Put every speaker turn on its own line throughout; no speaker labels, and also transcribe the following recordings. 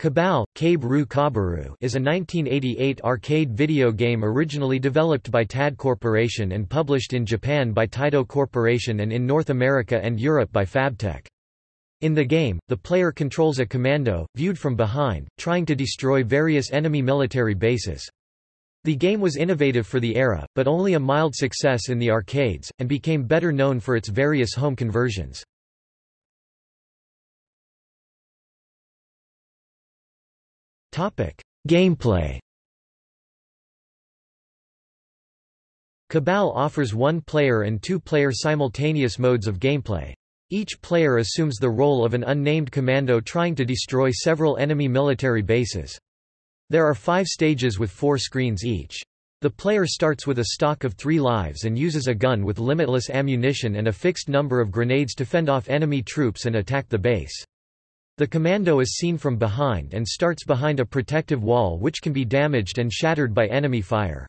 Cabal, Cabe Kabaru is a 1988 arcade video game originally developed by TAD Corporation and published in Japan by Taito Corporation and in North America and Europe by Fabtech. In the game, the player controls a commando, viewed from behind, trying to destroy various enemy military bases. The game was innovative for the era, but only a mild success in the arcades, and became better known for its various home conversions. Gameplay Cabal offers one-player and two-player simultaneous modes of gameplay. Each player assumes the role of an unnamed commando trying to destroy several enemy military bases. There are five stages with four screens each. The player starts with a stock of three lives and uses a gun with limitless ammunition and a fixed number of grenades to fend off enemy troops and attack the base. The commando is seen from behind and starts behind a protective wall which can be damaged and shattered by enemy fire.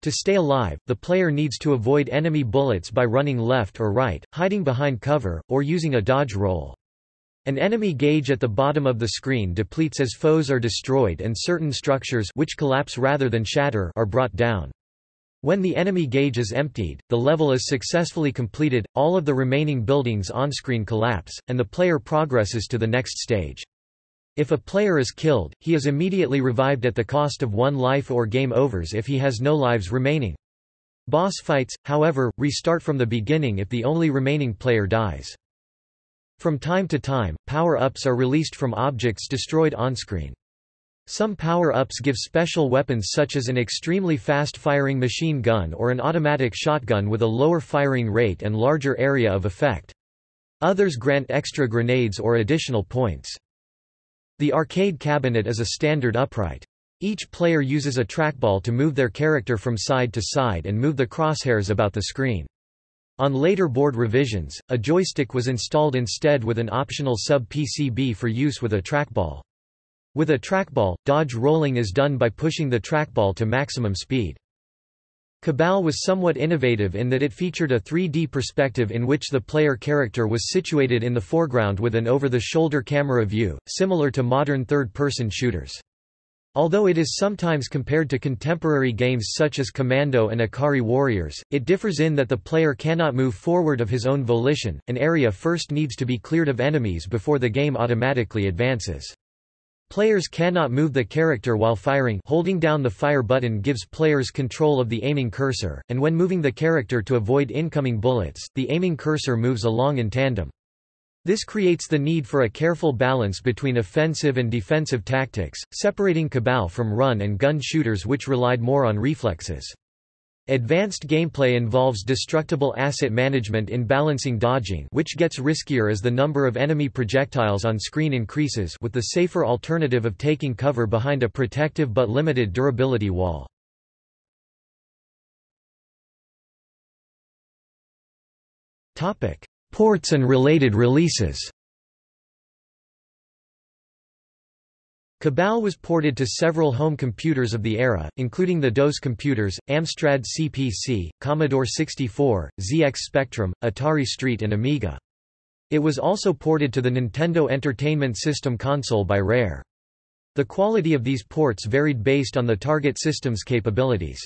To stay alive, the player needs to avoid enemy bullets by running left or right, hiding behind cover, or using a dodge roll. An enemy gauge at the bottom of the screen depletes as foes are destroyed and certain structures which collapse rather than shatter are brought down. When the enemy gauge is emptied, the level is successfully completed, all of the remaining buildings on-screen collapse, and the player progresses to the next stage. If a player is killed, he is immediately revived at the cost of one life or game overs if he has no lives remaining. Boss fights, however, restart from the beginning if the only remaining player dies. From time to time, power-ups are released from objects destroyed on-screen. Some power-ups give special weapons such as an extremely fast-firing machine gun or an automatic shotgun with a lower firing rate and larger area of effect. Others grant extra grenades or additional points. The arcade cabinet is a standard upright. Each player uses a trackball to move their character from side to side and move the crosshairs about the screen. On later board revisions, a joystick was installed instead with an optional sub-PCB for use with a trackball. With a trackball, dodge rolling is done by pushing the trackball to maximum speed. Cabal was somewhat innovative in that it featured a 3D perspective in which the player character was situated in the foreground with an over-the-shoulder camera view, similar to modern third-person shooters. Although it is sometimes compared to contemporary games such as Commando and Ikari Warriors, it differs in that the player cannot move forward of his own volition, an area first needs to be cleared of enemies before the game automatically advances. Players cannot move the character while firing holding down the fire button gives players control of the aiming cursor, and when moving the character to avoid incoming bullets, the aiming cursor moves along in tandem. This creates the need for a careful balance between offensive and defensive tactics, separating Cabal from run and gun shooters which relied more on reflexes. Advanced gameplay involves destructible asset management in balancing dodging which gets riskier as the number of enemy projectiles on screen increases with the safer alternative of taking cover behind a protective but limited durability wall. Ports and related releases Cabal was ported to several home computers of the era, including the DOS computers, Amstrad CPC, Commodore 64, ZX Spectrum, Atari ST and Amiga. It was also ported to the Nintendo Entertainment System console by Rare. The quality of these ports varied based on the target system's capabilities.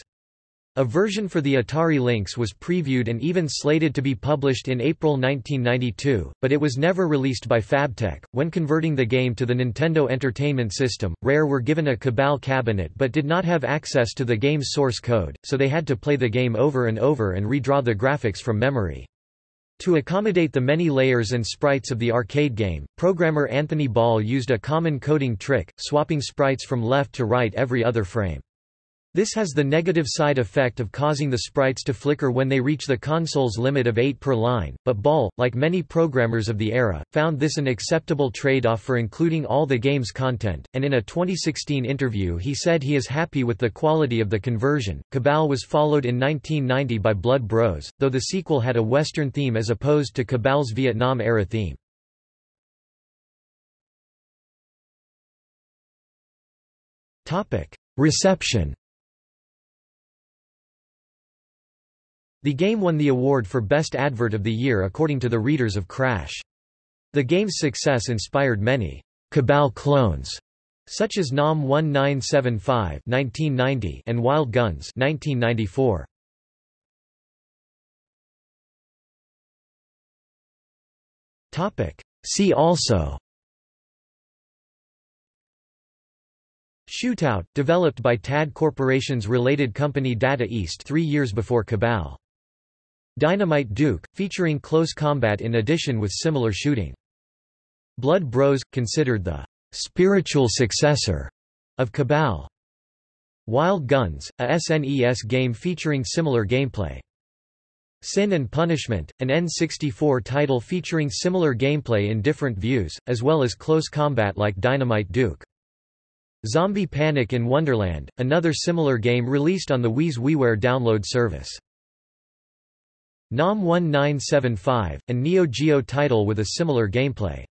A version for the Atari Lynx was previewed and even slated to be published in April 1992, but it was never released by Fabtech. When converting the game to the Nintendo Entertainment System, Rare were given a Cabal cabinet but did not have access to the game's source code, so they had to play the game over and over and redraw the graphics from memory. To accommodate the many layers and sprites of the arcade game, programmer Anthony Ball used a common coding trick, swapping sprites from left to right every other frame. This has the negative side effect of causing the sprites to flicker when they reach the console's limit of 8 per line, but Ball, like many programmers of the era, found this an acceptable trade-off for including all the game's content, and in a 2016 interview he said he is happy with the quality of the conversion. Cabal was followed in 1990 by Blood Bros, though the sequel had a Western theme as opposed to Cabal's Vietnam-era theme. Reception The game won the award for Best Advert of the Year according to the readers of Crash. The game's success inspired many Cabal clones such as NAM 1975 1990 and Wild Guns 1994. See also Shootout, developed by TAD Corporation's related company Data East three years before Cabal. Dynamite Duke, featuring close combat in addition with similar shooting. Blood Bros, considered the spiritual successor of Cabal. Wild Guns, a SNES game featuring similar gameplay. Sin and Punishment, an N64 title featuring similar gameplay in different views, as well as close combat like Dynamite Duke. Zombie Panic in Wonderland, another similar game released on the Wii's WiiWare download service. NAM 1975, a Neo Geo title with a similar gameplay.